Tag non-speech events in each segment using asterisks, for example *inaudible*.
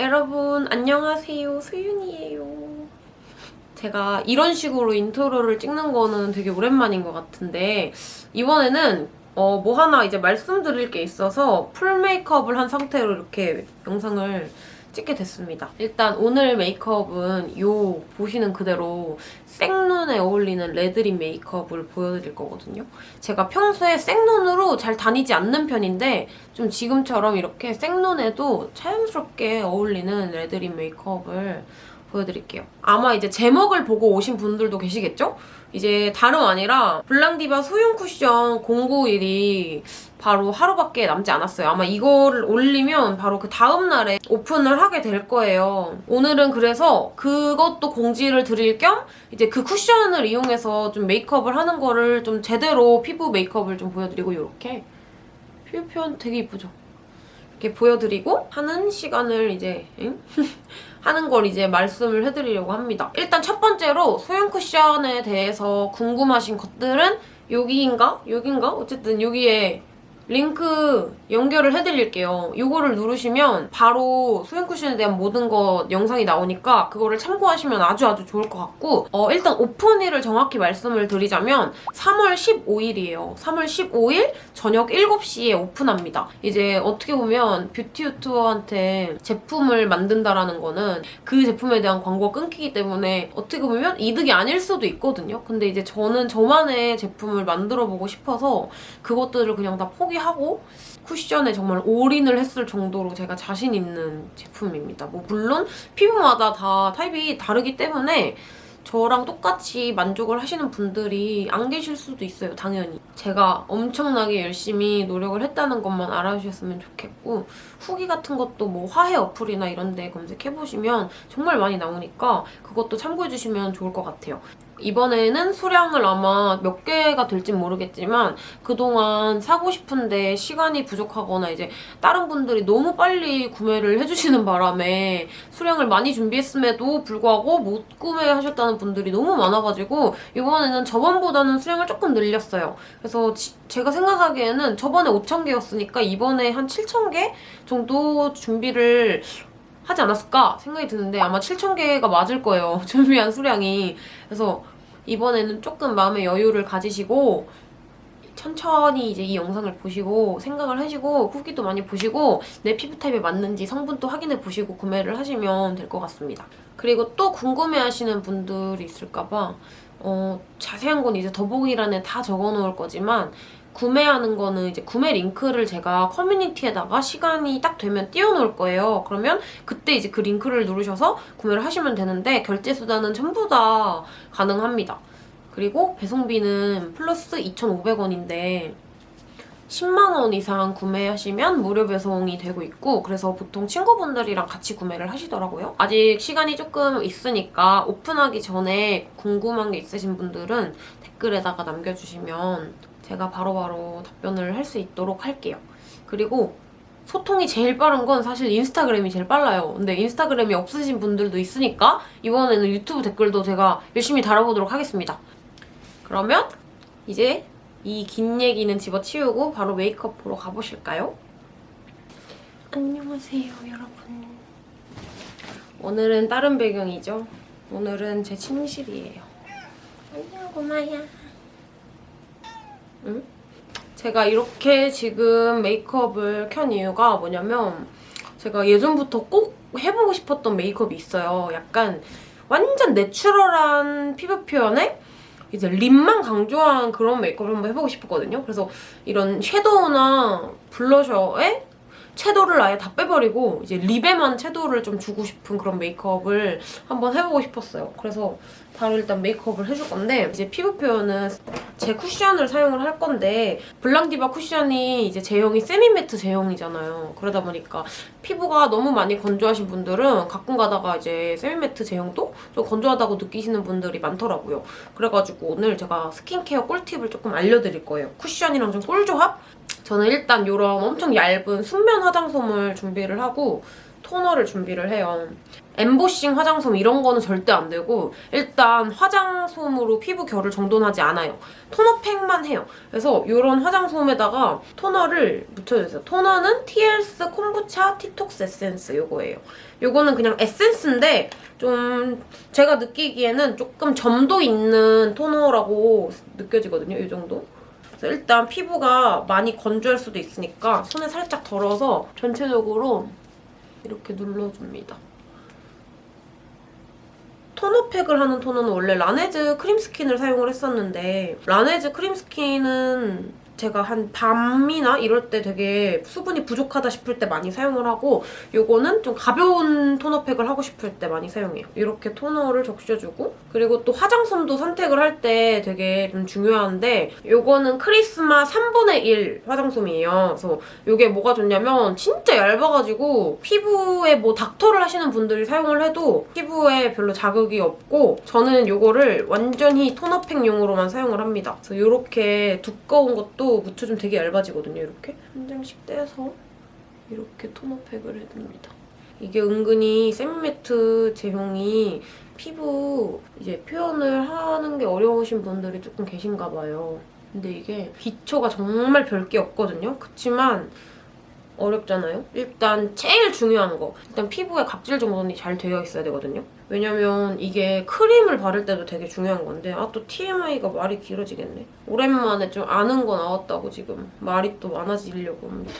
여러분 안녕하세요. 수윤이에요. 제가 이런 식으로 intro를 찍는 거는 되게 오랜만인 것 같은데 이번에는 어, 뭐 하나 이제 말씀드릴 게 있어서 full 메이크업을 한 상태로 이렇게 영상을 찍게 됐습니다. 일단 오늘 메이크업은 요 보시는 그대로 생눈에 어울리는 red lip 메이크업을 보여드릴 거거든요. 제가 평소에 생눈으로 잘 다니지 않는 편인데 좀 지금처럼 이렇게 생눈에도 자연스럽게 어울리는 red lip 메이크업을 보여드릴게요. 아마 이제 제목을 보고 오신 분들도 계시겠죠? 이제 다름 아니라 블랑디바 소형 쿠션 091이 바로 하루밖에 남지 않았어요. 아마 이거를 올리면 바로 그 다음날에 오픈을 하게 될 거예요. 오늘은 그래서 그것도 공지를 드릴 겸 이제 그 쿠션을 이용해서 좀 메이크업을 하는 거를 좀 제대로 피부 메이크업을 좀 보여드리고 이렇게 피부 표현 되게 이쁘죠? 이렇게 보여드리고 하는 시간을 이제 응? *laughs* 하는 걸 이제 말씀을 해드리려고 합니다. 일단 첫 번째로 소형 쿠션에 대해서 궁금하신 것들은 여기인가? 여긴가? 어쨌든 여기에 링크 연결을 해드릴게요. 이거를 누르시면 바로 소형 쿠션에 대한 모든 것 영상이 나오니까 그거를 참고하시면 아주 아주 좋을 것 같고 어, 일단 오픈일을 정확히 말씀을 드리자면 3월 15일이에요. 3월 15일 저녁 7시에 오픈합니다. 이제 어떻게 보면 뷰티 유튜버한테 제품을 만든다라는 거는 그 제품에 대한 광고가 끊기기 때문에 어떻게 보면 이득이 아닐 수도 있거든요. 근데 이제 저는 저만의 제품을 만들어보고 싶어서 그것들을 그냥 다 포기하고 쿠션 에 정말 올인을 했을 정도로 제가 자신 있는 제품입니다. 뭐 물론 피부마다 다 타입이 다르기 때문에 저랑 똑같이 만족을 하시는 분들이 안 계실 수도 있어요, 당연히. 제가 엄청나게 열심히 노력을 했다는 것만 알아주셨으면 좋겠고 후기 같은 것도 뭐 화해 어플이나 이런 데 검색해보시면 정말 많이 나오니까 그것도 참고해주시면 좋을 것 같아요. 이번에는 수량을 아마 몇 개가 될진 모르겠지만 그동안 사고 싶은데 시간이 부족하거나 이제 다른 분들이 너무 빨리 구매를 해주시는 바람에 수량을 많이 준비했음에도 불구하고 못 구매하셨다는 분들이 너무 많아가지고 이번에는 저번보다는 수량을 조금 늘렸어요. 그래서 지, 제가 생각하기에는 저번에 5,000개였으니까 이번에 한 7,000개 정도 준비를 하지 않았을까 생각이 드는데 아마 7,000개가 맞을 거예요. *laughs* 준비한 수량이. 그래서 이번에는 조금 마음의 여유를 가지시고 천천히 이제 이 영상을 보시고 생각을 하시고 후기도 많이 보시고 내 피부 타입에 맞는지 성분도 확인해 보시고 구매를 하시면 될 것 같습니다. 그리고 또 궁금해하시는 분들이 있을까봐 어, 자세한 건 이제 더보기란에 다 적어놓을 거지만 구매하는 거는 이제 구매 링크를 제가 커뮤니티에다가 시간이 딱 되면 띄워놓을 거예요. 그러면 그때 이제 그 링크를 누르셔서 구매를 하시면 되는데 결제 수단은 전부 다 가능합니다. 그리고 배송비는 플러스 2,500원인데 10만원 이상 구매하시면 무료 배송이 되고 있고 그래서 보통 친구분들이랑 같이 구매를 하시더라고요. 아직 시간이 조금 있으니까 오픈하기 전에 궁금한 게 있으신 분들은 댓글에다가 남겨주시면 제가 바로바로 바로 답변을 할 수 있도록 할게요. 그리고 소통이 제일 빠른 건 사실 인스타그램이 제일 빨라요. 근데 인스타그램이 없으신 분들도 있으니까 이번에는 유튜브 댓글도 제가 열심히 달아보도록 하겠습니다. 그러면 이제 이 긴 얘기는 집어치우고 바로 메이크업 보러 가보실까요? 안녕하세요, 여러분. 오늘은 다른 배경이죠. 오늘은 제 침실이에요. 안녕, 고마야. 응? 제가 이렇게 지금 메이크업을 켠 이유가 뭐냐면 제가 예전부터 꼭 해보고 싶었던 메이크업이 있어요. 약간 완전 내추럴한 피부 표현에 이제 립만 강조한 그런 메이크업을 한번 해보고 싶었거든요. 그래서 이런 섀도우나 블러셔에 채도를 아예 다 빼버리고 이제 립에만 채도를 좀 주고 싶은 그런 메이크업을 한번 해보고 싶었어요. 그래서 바로 일단 메이크업을 해줄 건데 이제 피부 표현은 제 쿠션을 사용을 할 건데 블랑디바 쿠션이 이제 제형이 세미매트 제형이잖아요. 그러다 보니까 피부가 너무 많이 건조하신 분들은 가끔 가다가 이제 semi-matte 제형도 좀 건조하다고 느끼시는 분들이 많더라고요. 그래가지고 오늘 제가 스킨케어 꿀팁을 조금 알려드릴 거예요. 쿠션이랑 좀 꿀조합? 저는 일단 이런 엄청 얇은 순면 화장솜을 준비를 하고 토너를 준비를 해요. 엠보싱 화장솜 이런 거는 절대 안 되고 일단 화장솜으로 피부 결을 정돈하지 않아요. 토너팩만 해요. 그래서 이런 화장솜에다가 토너를 묻혀주세요. 토너는 TLS 콤부차 티톡스 에센스 이거예요. 이거는 그냥 에센스인데 좀 제가 느끼기에는 조금 점도 있는 토너라고 느껴지거든요. 이 정도. 일단 피부가 많이 건조할 수도 있으니까 손에 살짝 덜어서 전체적으로 이렇게 눌러줍니다. 토너팩을 하는 토너는 원래 라네즈 크림 스킨을 사용을 했었는데 라네즈 크림 스킨은 제가 한 밤이나 이럴 때 되게 수분이 부족하다 싶을 때 많이 사용을 하고 요거는 좀 가벼운 토너팩을 하고 싶을 때 많이 사용해요. 이렇게 토너를 적셔주고 그리고 또 화장솜도 선택을 할 때 되게 좀 중요한데 요거는 크리스마 3분의 1 화장솜이에요. 그래서 요게 뭐가 좋냐면 진짜 얇아가지고 피부에 뭐 닥터를 하시는 분들이 사용을 해도 피부에 별로 자극이 없고 저는 요거를 완전히 토너팩용으로만 사용을 합니다. 그래서 이렇게 두꺼운 것도 묻혀주면 되게 얇아지거든요, 이렇게. 한 장씩 떼서 이렇게 토너팩을 해줍니다. 이게 은근히 세미매트 제형이 피부 이제 표현을 하는 게 어려우신 분들이 조금 계신가 봐요. 근데 이게 기초가 정말 별게 없거든요. 그치만 어렵잖아요? 일단 제일 중요한 거 일단 피부에 각질 정돈이 잘 되어 있어야 되거든요. 왜냐면 이게 크림을 바를 때도 되게 중요한 건데 아 또 TMI가 말이 길어지겠네. 오랜만에 좀 아는 거 나왔다고 지금 말이 또 많아지려고 합니다.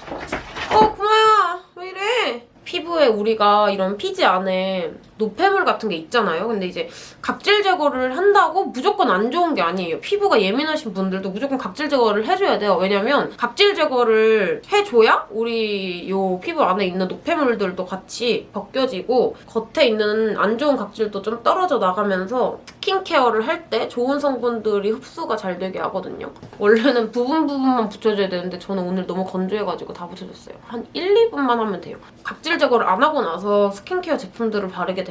어 구마야 왜 이래? 피부에 우리가 이런 피지 안에 노폐물 같은 게 있잖아요. 근데 이제 각질 제거를 한다고 무조건 안 좋은 게 아니에요. 피부가 예민하신 분들도 무조건 각질 제거를 해줘야 돼요. 왜냐면 각질 제거를 해줘야 우리 요 피부 안에 있는 노폐물들도 같이 벗겨지고 겉에 있는 안 좋은 각질도 좀 떨어져 나가면서 스킨케어를 할 때 좋은 성분들이 흡수가 잘 되게 하거든요. 원래는 부분 부분만 붙여줘야 되는데 저는 오늘 너무 건조해가지고 다 붙여줬어요. 한 1, 2분만 하면 돼요. 각질 제거를 안 하고 나서 스킨케어 제품들을 바르게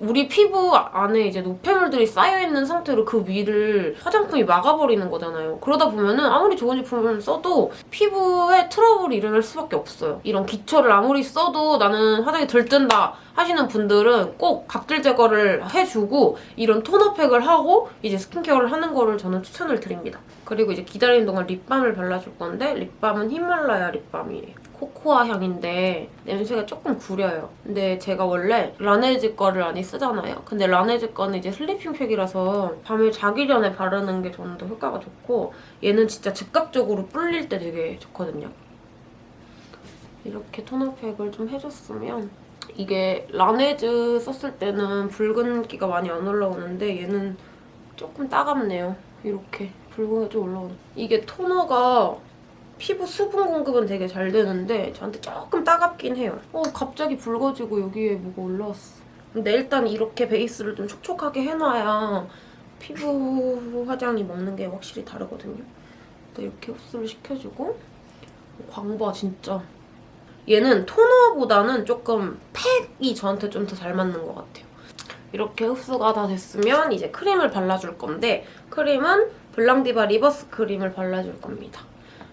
우리 피부 안에 이제 노폐물들이 쌓여있는 상태로 그 위를 화장품이 막아버리는 거잖아요. 그러다 보면은 아무리 좋은 제품을 써도 피부에 트러블이 일어날 수밖에 없어요. 이런 기초를 아무리 써도 나는 화장이 덜 뜬다 하시는 분들은 꼭 각질 제거를 해주고 이런 토너팩을 하고 이제 스킨케어를 하는 거를 저는 추천을 드립니다. 그리고 이제 기다리는 동안 립밤을 발라줄 건데 립밤은 히말라야 립밤이에요. 코코아 향인데 냄새가 조금 구려요. 근데 제가 원래 라네즈 거를 많이 쓰잖아요. 근데 라네즈 거는 이제 슬리핑 팩이라서 밤에 자기 전에 바르는 게 저는 더 효과가 좋고 얘는 진짜 즉각적으로 불릴 때 되게 좋거든요. 이렇게 토너팩을 좀 해줬으면 이게 라네즈 썼을 때는 붉은기가 많이 안 올라오는데 얘는 조금 따갑네요. 이렇게 붉은기가 좀 올라오네. 이게 토너가 피부 수분 공급은 되게 잘 되는데 저한테 조금 따갑긴 해요. 어 갑자기 붉어지고 여기에 뭐가 올라왔어. 근데 일단 이렇게 베이스를 좀 촉촉하게 해놔야 피부 화장이 먹는 게 확실히 다르거든요. 이렇게 흡수를 시켜주고 광봐 진짜. 얘는 토너보다는 조금 팩이 저한테 좀 더 잘 맞는 것 같아요. 이렇게 흡수가 다 됐으면 이제 크림을 발라줄 건데 크림은 블랑디바 리버스 크림을 발라줄 겁니다.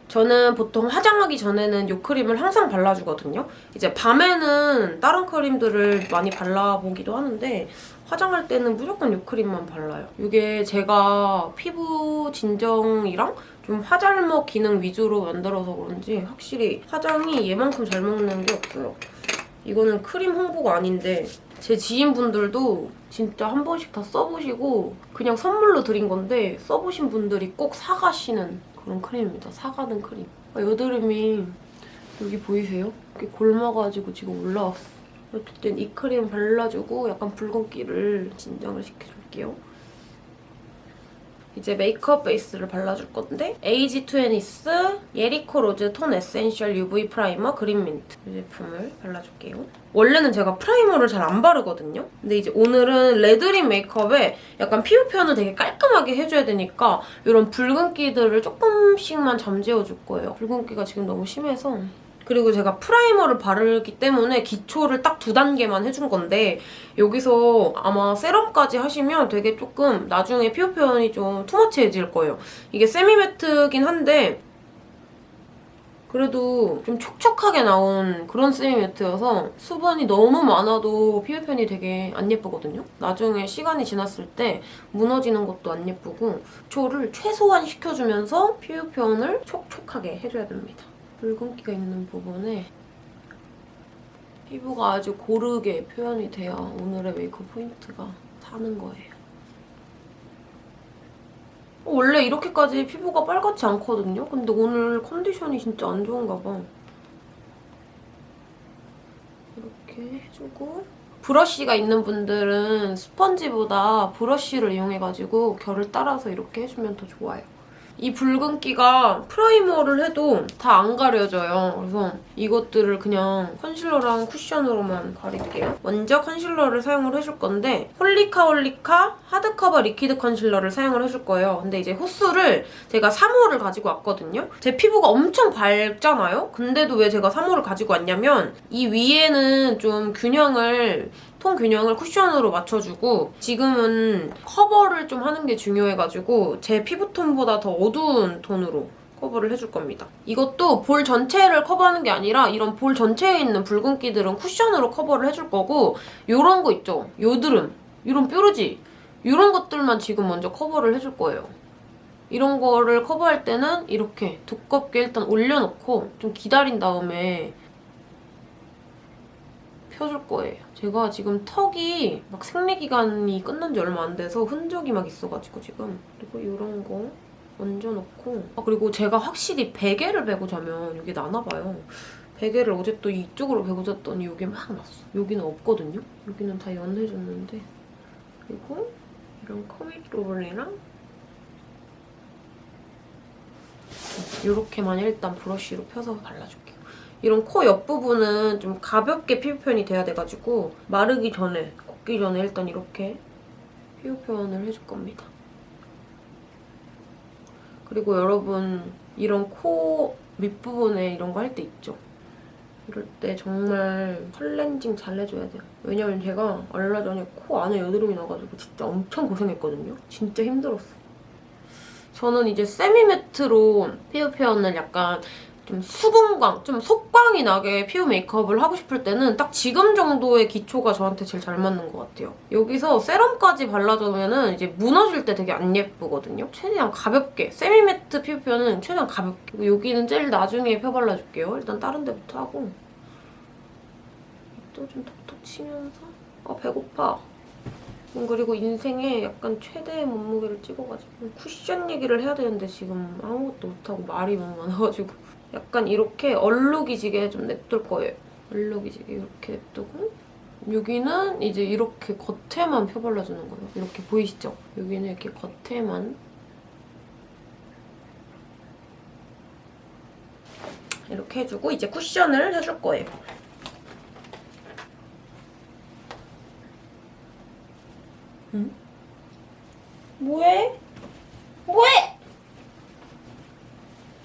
저는 보통 화장하기 전에는 이 크림을 항상 발라주거든요. 이제 밤에는 다른 크림들을 많이 발라보기도 하는데 화장할 때는 무조건 이 크림만 발라요. 이게 제가 피부 진정이랑 좀 화잘먹 기능 위주로 만들어서 그런지 확실히 화장이 얘만큼 잘 먹는 게 없어요. 이거는 크림 홍보가 아닌데 제 지인분들도 진짜 한 번씩 다 써보시고 그냥 선물로 드린 건데 써보신 분들이 꼭 사가시는 그런 크림입니다. 사가는 크림. 아, 여드름이 여기 보이세요? 이렇게 곪아가지고 지금 올라왔어. 어쨌든 이 크림 발라주고 약간 붉은기를 진정을 시켜줄게요. 이제 메이크업 베이스를 발라줄 건데 에이지 투애니스 예리코 로즈 톤 에센셜 UV 프라이머 그린 민트 이 제품을 발라줄게요. 원래는 제가 프라이머를 잘 안 바르거든요. 근데 이제 오늘은 레드립 메이크업에 약간 피부 표현을 되게 깔끔하게 해줘야 되니까 이런 붉은기들을 조금씩만 잠재워줄 거예요. 붉은기가 지금 너무 심해서 그리고 제가 프라이머를 바르기 때문에 기초를 딱 두 단계만 해준 건데 여기서 아마 세럼까지 하시면 되게 조금 나중에 피부 표현이 좀 too much해질 거예요. 이게 세미매트긴 한데 그래도 좀 촉촉하게 나온 그런 세미매트여서 수분이 너무 많아도 피부 편이 되게 안 예쁘거든요. 나중에 시간이 지났을 때 무너지는 것도 안 예쁘고 초를 최소한 시켜주면서 피부 표현을 촉촉하게 해줘야 됩니다. 붉은기가 있는 부분에 피부가 아주 고르게 표현이 돼야 오늘의 메이크업 포인트가 사는 거예요. 어, 원래 이렇게까지 피부가 빨갛지 않거든요? 근데 오늘 컨디션이 진짜 안 좋은가 봐. 이렇게 해주고 브러쉬가 있는 분들은 스펀지보다 브러쉬를 이용해가지고 결을 따라서 이렇게 해주면 더 좋아요. 이 붉은기가 프라이머를 해도 다 안 가려져요. 그래서 이것들을 그냥 컨실러랑 쿠션으로만 가릴게요. 먼저 컨실러를 사용을 해줄 건데 홀리카 홀리카 하드커버 리퀴드 컨실러를 사용을 해줄 거예요. 근데 이제 호수를 제가 3호를 가지고 왔거든요. 제 피부가 엄청 밝잖아요? 근데도 왜 제가 3호를 가지고 왔냐면 이 위에는 좀 균형을 톤 균형을 쿠션으로 맞춰주고 지금은 커버를 좀 하는 게 중요해가지고 제 피부톤보다 더 어두운 톤으로 커버를 해줄 겁니다. 이것도 볼 전체를 커버하는 게 아니라 이런 볼 전체에 있는 붉은기들은 쿠션으로 커버를 해줄 거고 이런 거 있죠? 여드름, 이런 뾰루지 이런 것들만 지금 먼저 커버를 해줄 거예요. 이런 거를 커버할 때는 이렇게 두껍게 일단 올려놓고 좀 기다린 다음에 펴줄 거예요. 제가 지금 턱이 막 생리기간이 끝난 지 얼마 안 돼서 흔적이 막 있어가지고 지금 그리고 이런 거 얹어놓고 아 그리고 제가 확실히 베개를 베고 자면 이게 나나봐요. 베개를 어제 또 이쪽으로 베고 잤더니 이게 막 났어. 여기는 없거든요? 여기는 다 연해졌는데 그리고 이런 커밋 부분이랑 이렇게만 일단 브러쉬로 펴서 발라줄게요. 이런 코 옆부분은 좀 가볍게 피부 표현이 돼야 돼가지고 마르기 전에, 걷기 전에 일단 이렇게 피부 표현을 해줄 겁니다. 그리고 여러분 이런 코 밑부분에 이런 거 할 때 있죠? 이럴 때 정말 클렌징 잘 해줘야 돼요. 왜냐면 제가 얼마 전에 코 안에 여드름이 나가지고 진짜 엄청 고생했거든요. 진짜 힘들었어. 저는 이제 세미매트로 피부 표현을 약간 좀 수분광, 좀 속광이 나게 피부 메이크업을 하고 싶을 때는 딱 지금 정도의 기초가 저한테 제일 잘 맞는 것 같아요. 여기서 세럼까지 발라주면 이제 무너질 때 되게 안 예쁘거든요. 최대한 가볍게, 세미매트 피부 표현은 최대한 가볍게. 여기는 제일 나중에 펴 발라줄게요. 일단 다른 데부터 하고. 또좀 톡톡 치면서 아 배고파. 음, 그리고 인생에 약간 최대의 몸무게를 찍어가지고 쿠션 얘기를 해야 되는데 지금 아무것도 못하고 말이 너무 많아가지고 약간 이렇게 얼룩이지게 좀 냅둘 거예요. 얼룩이지게 이렇게 냅두고 여기는 이제 이렇게 겉에만 펴발라주는 거예요. 이렇게 보이시죠? 여기는 이렇게 겉에만 이렇게 해주고 이제 쿠션을 해줄 거예요. 응? 뭐해? 뭐해?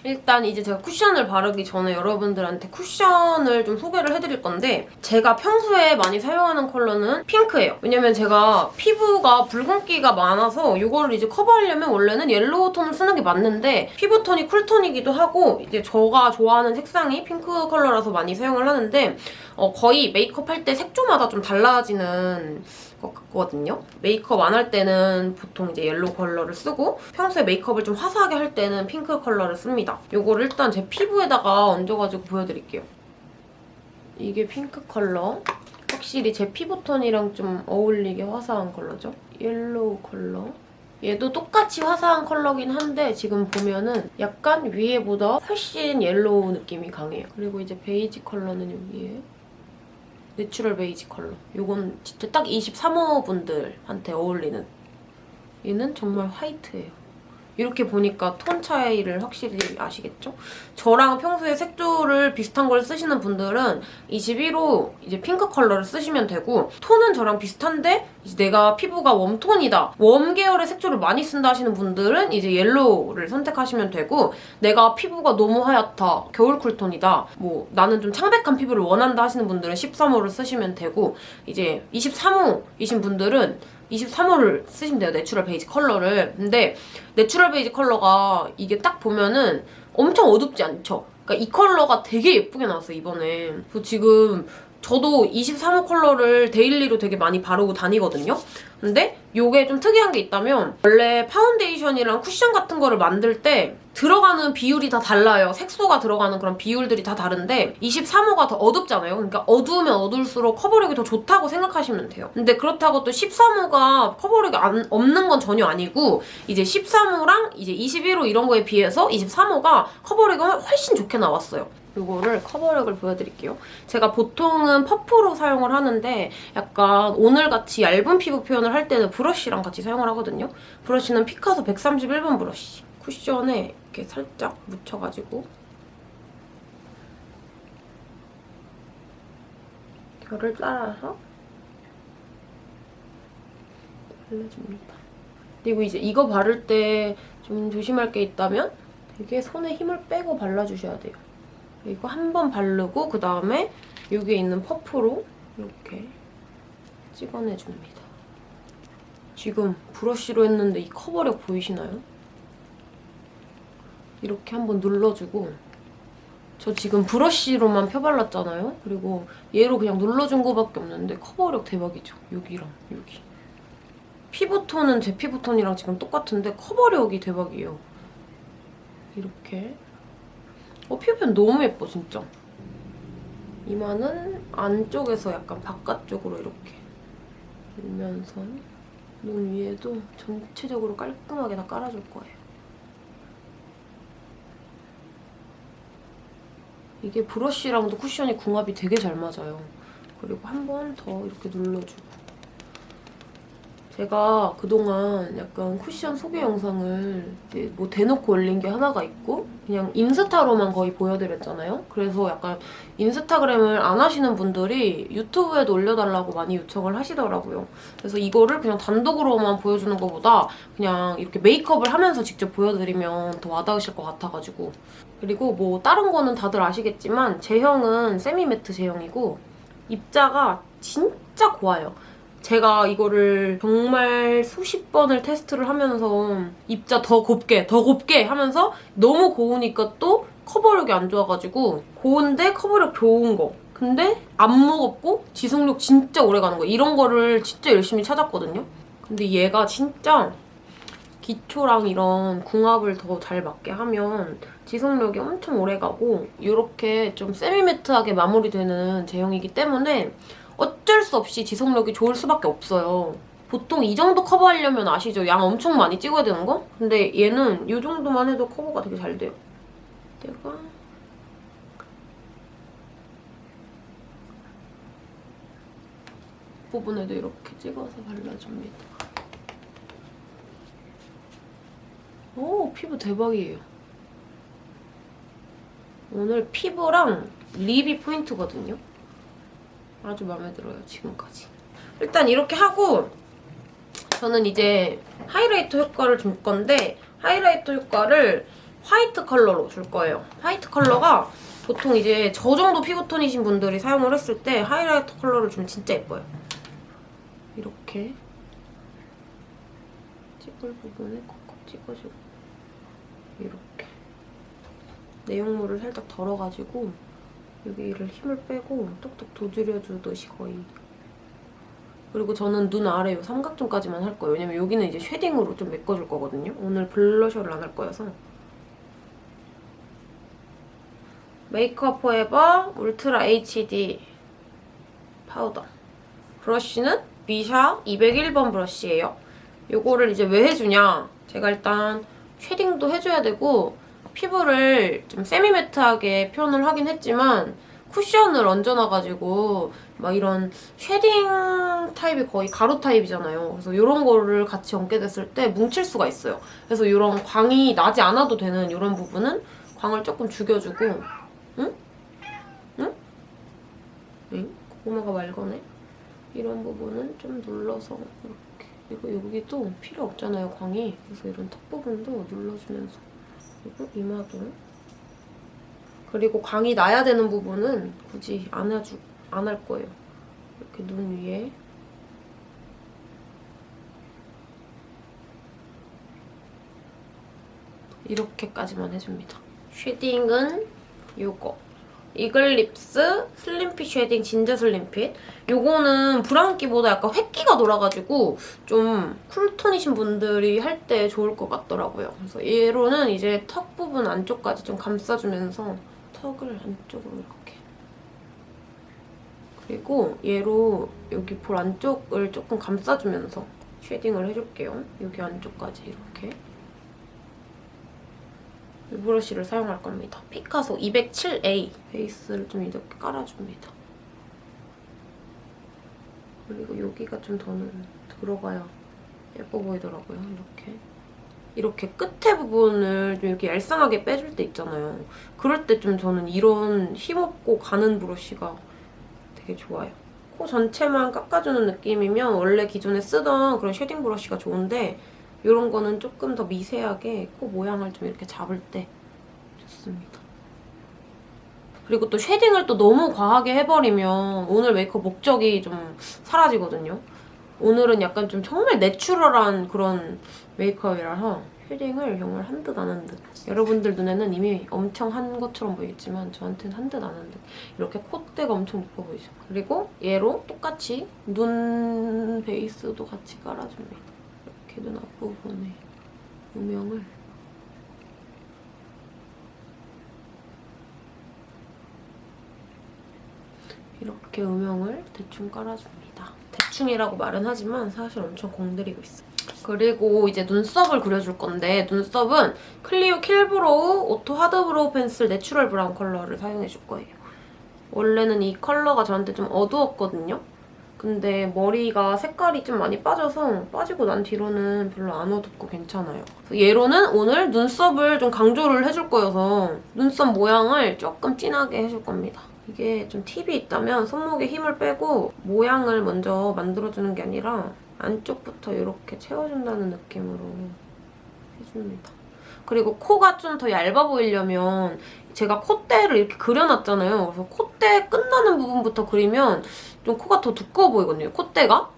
일단 이제 제가 쿠션을 바르기 전에 여러분들한테 쿠션을 좀 소개를 해드릴 건데 제가 평소에 많이 사용하는 컬러는 핑크예요. 왜냐면 제가 피부가 붉은기가 많아서 이거를 이제 커버하려면 원래는 옐로우 톤을 쓰는 게 맞는데 피부 톤이 쿨톤이기도 하고 이제 제가 좋아하는 색상이 핑크 컬러라서 많이 사용을 하는데 어, 거의 메이크업 할 때 색조마다 좀 달라지는 것 같거든요. 메이크업 안 할 때는 보통 이제 옐로우 컬러를 쓰고 평소에 메이크업을 좀 화사하게 할 때는 핑크 컬러를 씁니다. 이거를 일단 제 피부에다가 얹어가지고 보여드릴게요. 이게 핑크 컬러. 확실히 제 피부톤이랑 좀 어울리게 화사한 컬러죠. 옐로우 컬러. 얘도 똑같이 화사한 컬러긴 한데 지금 보면은 약간 위에보다 훨씬 옐로우 느낌이 강해요. 그리고 이제 베이지 컬러는 여기에 내추럴 베이지 컬러. 이건 진짜 딱 23호 분들한테 어울리는. 얘는 정말 화이트예요. 이렇게 보니까 톤 차이를 확실히 아시겠죠? 저랑 평소에 색조를 비슷한 걸 쓰시는 분들은 21호 이제 핑크 컬러를 쓰시면 되고 톤은 저랑 비슷한데 내가 피부가 웜톤이다. 웜 계열의 색조를 많이 쓴다 하시는 분들은 이제 옐로우를 선택하시면 되고 내가 피부가 너무 하얗다. 겨울 쿨톤이다. 뭐 나는 좀 창백한 피부를 원한다 하시는 분들은 13호를 쓰시면 되고 이제 23호이신 분들은 23호를 쓰시면 돼요. 내추럴 베이지 컬러를. 근데 내추럴 베이지 컬러가 이게 딱 보면은 엄청 어둡지 않죠? 그러니까 이 컬러가 되게 예쁘게 나왔어요, 이번에. 그래서 지금 저도 23호 컬러를 daily로 되게 많이 바르고 다니거든요. 근데 이게 좀 특이한 게 있다면 원래 파운데이션이랑 쿠션 같은 거를 만들 때 들어가는 비율이 다 달라요. 색소가 들어가는 그런 비율들이 다 다른데 23호가 더 어둡잖아요. 그러니까 어두우면 어두울수록 커버력이 더 좋다고 생각하시면 돼요. 근데 그렇다고 또 13호가 커버력이 안- 없는 건 전혀 아니고 이제 13호랑 이제 21호 이런 거에 비해서 23호가 커버력이 훨씬 좋게 나왔어요. 이거를 커버력을 보여드릴게요. 제가 보통은 퍼프로 사용을 하는데 약간 오늘같이 얇은 피부 표현을 할 때는 브러쉬랑 같이 사용을 하거든요. 브러쉬는 피카소 131번 브러쉬. 쿠션에 이렇게 살짝 묻혀가지고 결을 따라서 발라줍니다. 그리고 이제 이거 바를 때 좀 조심할 게 있다면 되게 손에 힘을 빼고 발라주셔야 돼요. 이거 한 번 바르고 그 다음에 여기에 있는 퍼프로 이렇게 찍어내줍니다. 지금 브러쉬로 했는데 이 커버력 보이시나요? 이렇게 한번 눌러주고 저 지금 브러쉬로만 펴발랐잖아요? 그리고 얘로 그냥 눌러준 거밖에 없는데 커버력 대박이죠? 여기랑 여기. 피부톤은 제 피부톤이랑 지금 똑같은데 커버력이 대박이에요. 이렇게 어, 피부 표현 너무 예뻐, 진짜. 이마는 안쪽에서 약간 바깥쪽으로 이렇게 밀면서 눈 위에도 전체적으로 깔끔하게 다 깔아줄 거예요. 이게 브러쉬랑도 쿠션이 궁합이 되게 잘 맞아요. 그리고 한 번 더 이렇게 눌러주고. 제가 그동안 약간 쿠션 소개 영상을 뭐 대놓고 올린 게 하나가 있고 그냥 인스타로만 거의 보여드렸잖아요. 그래서 약간 인스타그램을 안 하시는 분들이 유튜브에도 올려달라고 많이 요청을 하시더라고요. 그래서 이거를 그냥 단독으로만 보여주는 것보다 그냥 이렇게 메이크업을 하면서 직접 보여드리면 더 와닿으실 것 같아가지고 그리고 뭐 다른 거는 다들 아시겠지만 제형은 세미매트 제형이고 입자가 진짜 고와요. 제가 이거를 정말 수십 번을 테스트를 하면서 입자 더 곱게 더 곱게 하면서 너무 고우니까 또 커버력이 안 좋아가지고 고운데 커버력 좋은 거. 근데 안 무겁고 지속력 진짜 오래 가는 거. 이런 거를 진짜 열심히 찾았거든요. 근데 얘가 진짜 기초랑 이런 궁합을 더 잘 맞게 하면 지속력이 엄청 오래 가고 이렇게 좀 세미매트하게 마무리되는 제형이기 때문에 어쩔 수 없이 지속력이 좋을 수밖에 없어요. 보통 이 정도 커버하려면 아시죠? 양 엄청 많이 찍어야 되는 거? 근데 얘는 이 정도만 해도 커버가 되게 잘 돼요. 내가 부분에도 이렇게 찍어서 발라줍니다. 오, 피부 대박이에요. 오늘 피부랑 lip이 포인트거든요. 아주 마음에 들어요, 지금까지. 일단 이렇게 하고 저는 이제 highlighter 효과를 줄 건데 highlighter 효과를 화이트 컬러로 줄 거예요. 화이트 컬러가 보통 이제 저 정도 피부톤이신 분들이 사용을 했을 때 highlighter 컬러를 주면 진짜 예뻐요. 이렇게 찍을 부분에 콕콕 찍어주고 이렇게 내용물을 살짝 덜어가지고 여기를 힘을 빼고 톡톡 두드려주듯이 거의 그리고 저는 눈 아래 요 삼각존까지만 할 거예요. 왜냐면 여기는 이제 shading으로 좀 메꿔줄 거거든요. 오늘 blusher를 안 할 거여서 메이크업 포에버 울트라 HD 파우더 브러쉬는 미샤 201번 브러쉬예요. 요거를 이제 왜 해주냐 제가 일단 shading도 해줘야 되고 피부를 좀 semi-matte하게 표현을 하긴 했지만 쿠션을 얹어놔가지고 막 이런 shading 타입이 거의 가루 타입이잖아요. 그래서 이런 거를 같이 얹게 됐을 때 뭉칠 수가 있어요. 그래서 이런 광이 나지 않아도 되는 이런 부분은 광을 조금 죽여주고 응? 응? 응? 고구마가 말거네? 이런 부분은 좀 눌러서 이렇게 그리고 여기도 필요 없잖아요, 광이. 그래서 이런 턱 부분도 눌러주면서 그리고 이마도 그리고 광이 나야 되는 부분은 굳이 안 해주 안 할 거예요. 이렇게 눈 위에 이렇게까지만 해줍니다. shading은 요거. 이글립스 슬림핏 쉐딩 진저 슬림핏. 요거는 브라운기보다 약간 회기가 돌아가지고 좀 쿨톤이신 분들이 할 때 좋을 것 같더라고요. 그래서 얘로는 이제 턱 부분 안쪽까지 좀 감싸주면서 턱을 안쪽으로 이렇게. 그리고 얘로 여기 볼 안쪽을 조금 감싸주면서 shading을 해줄게요. 여기 안쪽까지 이렇게. 이 브러쉬를 사용할 겁니다. 피카소 207A 베이스를 좀 이렇게 깔아줍니다. 그리고 여기가 좀 더는 들어가야 예뻐 보이더라고요. 이렇게. 이렇게 끝에 부분을 좀 이렇게 얄쌍하게 빼줄 때 있잖아요. 그럴 때 좀 저는 이런 힘없고 가는 브러쉬가 되게 좋아요. 코 전체만 깎아주는 느낌이면 원래 기존에 쓰던 그런 shading 브러쉬가 좋은데 이런 거는 조금 더 미세하게 코 모양을 좀 이렇게 잡을 때 좋습니다. 그리고 또 shading을 또 너무 과하게 해버리면 오늘 메이크업 목적이 좀 사라지거든요. 오늘은 약간 좀 정말 내추럴한 그런 메이크업이라서 shading을 정말 한 듯 안 한 듯. 여러분들 눈에는 이미 엄청 한 것처럼 보이지만 저한테는 한 듯 안 한 듯. 이렇게 콧대가 엄청 높아 보이죠. 그리고 얘로 똑같이 눈 베이스도 같이 깔아줍니다. 이렇게 눈 앞부분에 음영을 이렇게 음영을 대충 깔아줍니다. 대충이라고 말은 하지만 사실 엄청 공들이고 있어요. 그리고 이제 눈썹을 그려줄 건데 눈썹은 클리오 킬브로우 오토 하드브로우 펜슬 내추럴 브라운 컬러를 사용해줄 거예요. 원래는 이 컬러가 저한테 좀 어두웠거든요. 근데 머리가 색깔이 좀 많이 빠져서 빠지고 난 뒤로는 별로 안 어둡고 괜찮아요. 얘로는 오늘 눈썹을 좀 강조를 해줄 거여서 눈썹 모양을 조금 진하게 해줄 겁니다. 이게 좀 팁이 있다면 손목에 힘을 빼고 모양을 먼저 만들어주는 게 아니라 안쪽부터 이렇게 채워준다는 느낌으로 해줍니다. 그리고 코가 좀 더 얇아 보이려면 제가 콧대를 이렇게 그려놨잖아요. 그래서 콧대 끝나는 부분부터 그리면 좀 코가 더 두꺼워 보이거든요, 콧대가.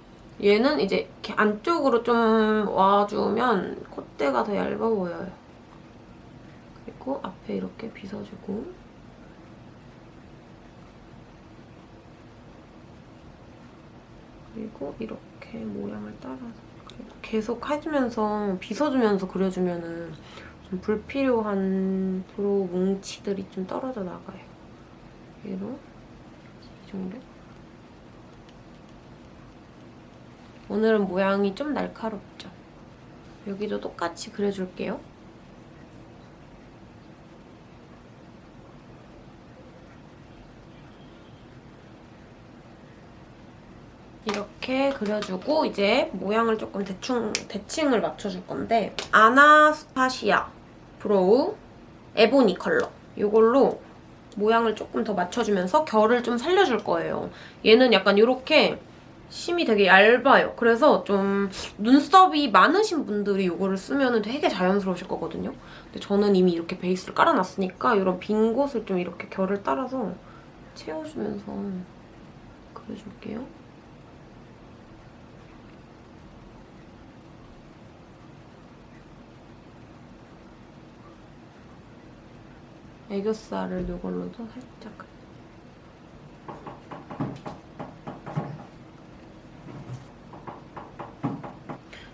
얘는 이제 이렇게 안쪽으로 좀 와주면 콧대가 더 얇아 보여요. 그리고 앞에 이렇게 빗어주고 그리고 이렇게 모양을 따라서 계속 해주면서 빗어주면서 그려주면 은 좀 불필요한 브로우 뭉치들이 좀 떨어져 나가요. 얘로 이 정도? 오늘은 모양이 좀 날카롭죠? 여기도 똑같이 그려줄게요. 이렇게 그려주고 이제 모양을 조금 대충 대칭을 맞춰줄 건데 아나스타시아 브로우 에보니 컬러 이걸로 모양을 조금 더 맞춰주면서 결을 좀 살려줄 거예요. 얘는 약간 이렇게 심이 되게 얇아요. 그래서 좀 눈썹이 많으신 분들이 이거를 쓰면 되게 자연스러우실 거거든요. 근데 저는 이미 이렇게 베이스를 깔아놨으니까 이런 빈 곳을 좀 이렇게 결을 따라서 채워주면서 그려줄게요. 애교살을 이걸로도 살짝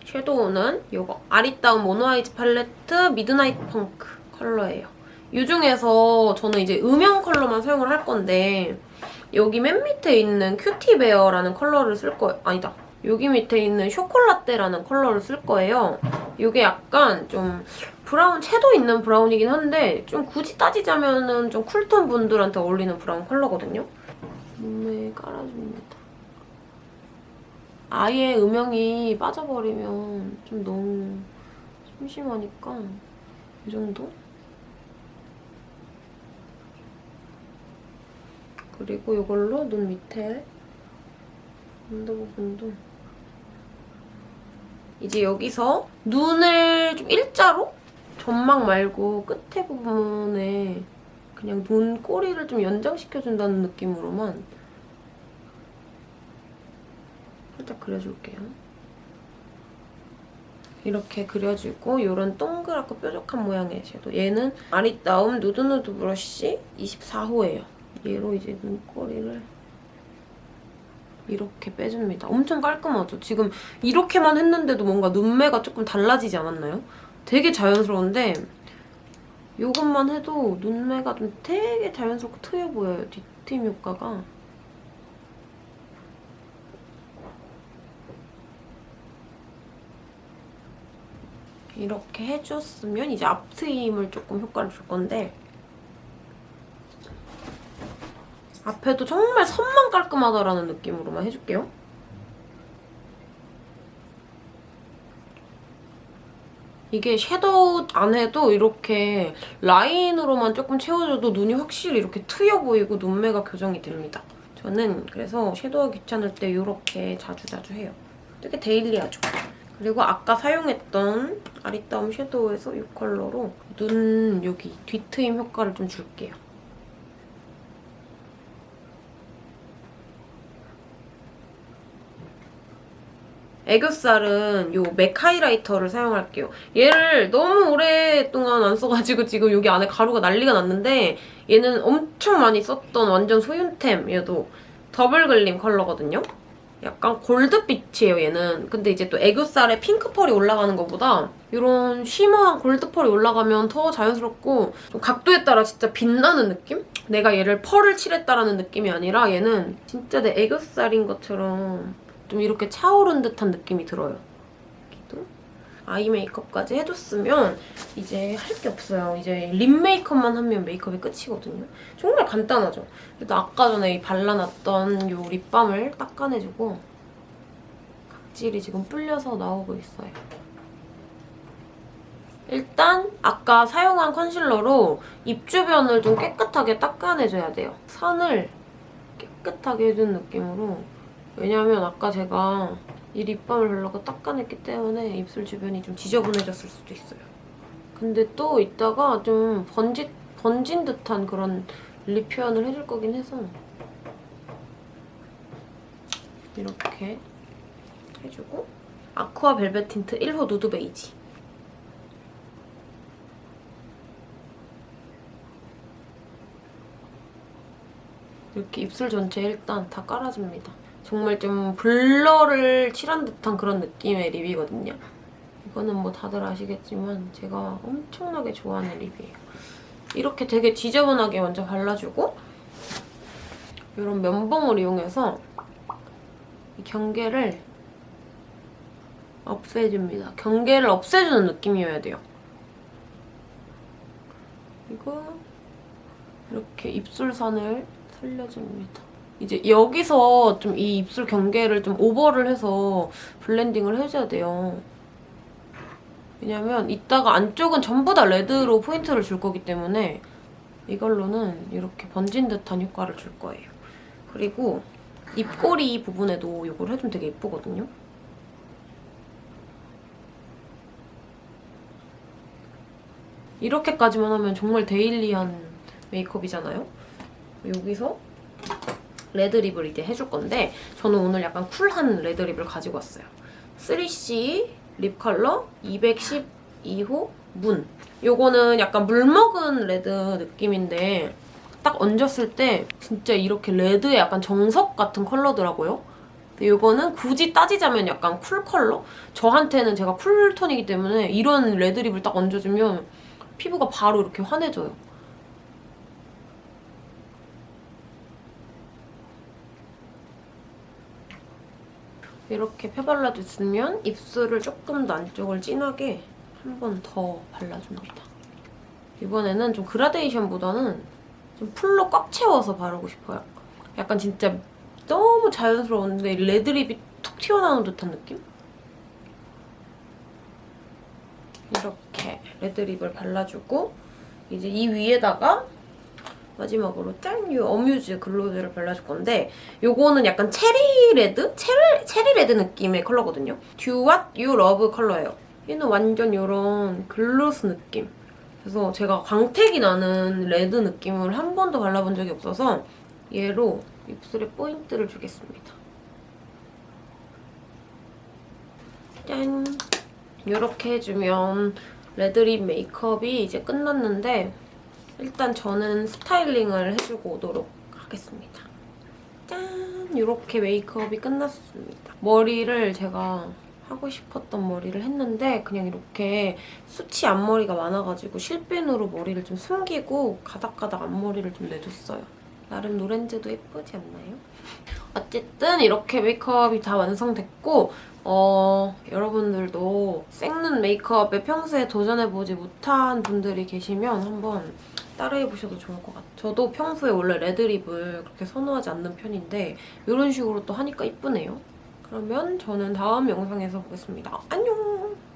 shadow는 이거 아리따운 모노아이즈 팔레트 미드나이트 펑크 컬러예요. 이 중에서 저는 이제 음영 컬러만 사용을 할 건데 여기 맨 밑에 있는 큐티베어라는 컬러를 쓸 거예요. 아니다. 여기 밑에 있는 쇼콜라떼라는 컬러를 쓸 거예요. 이게 약간 좀 브라운, 채도 있는 브라운이긴 한데 좀 굳이 따지자면 은좀 쿨톤 분들한테 어울리는 브라운 컬러거든요. 눈에 깔아줍니다. 아예 음영이 빠져버리면 좀 너무 심심하니까 이 정도? 그리고 이걸로 눈 밑에 언더 부분도 이제 여기서 눈을 좀 일자로 점막 말고 끝에 부분에 그냥 눈 꼬리를 좀 연장시켜준다는 느낌으로만 살짝 그려줄게요. 이렇게 그려주고 이런 동그랗고 뾰족한 모양의 섀도우. 얘는 아리따움 누드누드 브러쉬 24호예요. 얘로 이제 눈꼬리를 이렇게 빼줍니다. 엄청 깔끔하죠? 지금 이렇게만 했는데도 뭔가 눈매가 조금 달라지지 않았나요? 되게 자연스러운데 이것만 해도 눈매가 좀 되게 자연스럽고 트여 보여요. 뒷팀 효과가. 이렇게 해줬으면 이제 앞트임을 조금 효과를 줄 건데 앞에도 정말 선만 깔끔하다라는 느낌으로만 해줄게요. 이게 섀도우 안 해도 이렇게 라인으로만 조금 채워줘도 눈이 확실히 이렇게 트여 보이고 눈매가 교정이 됩니다. 저는 그래서 섀도우 귀찮을 때 이렇게 자주자주 해요. 되게 데일리하죠? 그리고 아까 사용했던 아리따움 섀도우에서 이 컬러로 눈 여기 뒤트임 효과를 좀 줄게요. 애교살은 이맥 하이라이터를 사용할게요. 얘를 너무 오랫동안 안 써가지고 지금 여기 안에 가루가 난리가 났는데 얘는 엄청 많이 썼던 완전 소윤템 얘도 더블 글림 컬러거든요. 약간 골드빛이에요, 얘는. 근데 이제 또 애교살에 핑크펄이 올라가는 것보다 이런 shimmer한 골드펄이 올라가면 더 자연스럽고 좀 각도에 따라 진짜 빛나는 느낌? 내가 얘를 펄을 칠했다라는 느낌이 아니라 얘는 진짜 내 애교살인 것처럼 좀 이렇게 차오른 듯한 느낌이 들어요. 여기도 eye 메이크업까지 해줬으면 이제 할 게 없어요. 이제 lip 메이크업만 하면 메이크업이 끝이거든요. 정말 간단하죠? 그래도 아까 전에 이 발라놨던 이 립밤을 닦아내주고 각질이 지금 불려서 나오고 있어요. 일단 아까 사용한 컨실러로 입 주변을 좀 깨끗하게 닦아내줘야 돼요. 선을 깨끗하게 해준 느낌으로 왜냐면 아까 제가 이 립밤을 발라고 닦아냈기 때문에 입술 주변이 좀 지저분해졌을 수도 있어요. 근데 또 이따가 좀 번지, 번진 듯한 그런 lip 표현을 해줄 거긴 해서 이렇게 해주고 아쿠아 벨벳 틴트 1호 누드 베이지 이렇게 입술 전체에 일단 다 깔아줍니다. 정말 좀 blur를 칠한 듯한 그런 느낌의 lip이거든요. 이거는 뭐 다들 아시겠지만 제가 엄청나게 좋아하는 립이에요. 이렇게 되게 지저분하게 먼저 발라주고 이런 면봉을 이용해서 이 경계를 없애줍니다. 경계를 없애주는 느낌이어야 돼요. 그리고 이렇게 입술선을 살려줍니다. 이제 여기서 좀 이 입술 경계를 좀 오버를 해서 블렌딩을 해줘야 돼요. 왜냐면 이따가 안쪽은 전부 다 red로 포인트를 줄 거기 때문에 이걸로는 이렇게 번진 듯한 효과를 줄 거예요. 그리고 입꼬리 부분에도 이걸 해주면 되게 예쁘거든요. 이렇게까지만 하면 정말 daily한 메이크업이잖아요. 여기서 red lip을 이제 해줄 건데 저는 오늘 약간 쿨한 red lip을 가지고 왔어요. 3CE lip 컬러 212호 Moon. 요거는 약간 물먹은 red 느낌인데 딱 얹었을 때 진짜 이렇게 red의 약간 정석 같은 컬러더라고요. 요거는 굳이 따지자면 약간 cool 컬러? 저한테는 제가 cool tone이기 때문에 이런 red lip을 딱 얹어주면 피부가 바로 이렇게 환해져요. 이렇게 펴발라줬으면 입술을 조금 더 안쪽을 진하게 한 번 더 발라줍니다. 이번에는 좀 그라데이션보다는 좀 풀로 꽉 채워서 바르고 싶어요. 약간 진짜 너무 자연스러운데 레드립이 툭 튀어나오는 듯한 느낌? 이렇게 레드립을 발라주고 이제 이 위에다가 마지막으로 짠! 이 어뮤즈 글로즈를 발라줄 건데 요거는 약간 체리 red? 체리, 체리 red 느낌의 컬러거든요. Do What You Love 컬러예요. 얘는 완전 이런 gloss 느낌. 그래서 제가 광택이 나는 red 느낌을 한 번도 발라본 적이 없어서 얘로 입술에 포인트를 주겠습니다. 짠! 이렇게 해주면 red lip 메이크업이 이제 끝났는데 일단 저는 스타일링을 해주고 오도록 하겠습니다. 짠! 이렇게 메이크업이 끝났습니다. 머리를 제가 하고 싶었던 머리를 했는데 그냥 이렇게 수치 앞머리가 많아가지고 실핀으로 머리를 좀 숨기고 가닥가닥 앞머리를 좀 내줬어요. 나름 노렌즈도 예쁘지 않나요? 어쨌든 이렇게 메이크업이 다 완성됐고 어, 여러분들도 생눈 메이크업에 평소에 도전해보지 못한 분들이 계시면 한번 따라해보셔도 좋을 것 같아요. 저도 평소에 원래 레드립을 그렇게 선호하지 않는 편인데 이런 식으로 또 하니까 이쁘네요. 그러면 저는 다음 영상에서 보겠습니다. 안녕!